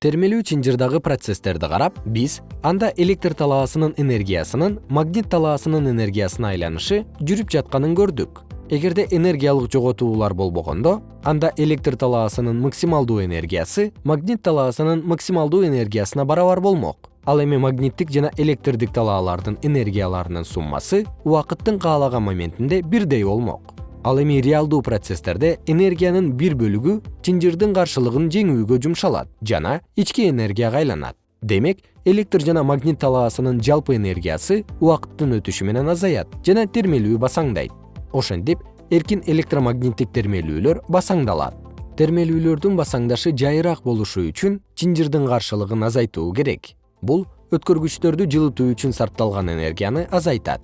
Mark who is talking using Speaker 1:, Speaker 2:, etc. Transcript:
Speaker 1: термелүү чынжырдагы процесстерди карап биз анда электр талаасынын энергиясынын магнит талаасынын энергиясына айланышы жүрүп жатканын көрдүк. Эгерде энергиялык жоготуулар болбогондо анда электр талаасынын максималдуу энергиясы магнит талаасынын максималдуу энергиясына барабар болмок. Ал эми магниттик жана электрдик талаалардын энергияларынын суммасы убакыттын каалаган моментинде бирдей болмок ал эми реалдуу процесстерде энергиянын бир бөлүгү чынжырдын каршылыгын жеңүүгө жумшалат жана ички энергияга айланат. Демек электр жана магнит талаасынын жалпы энергиясы убакыттын өтүшү менен азаят жана термелүү басаңдайт. Ошентип эркин электромагниттик термелүүлөр басаңдалат. Термелүүлөрдүн басаңдашы жайыраак болушу үчүн чынжырдын каршылыгын азайтуу керек. Бул өткөргүчтөрдү жылытуу үчүн сарпталган энергияны азайтат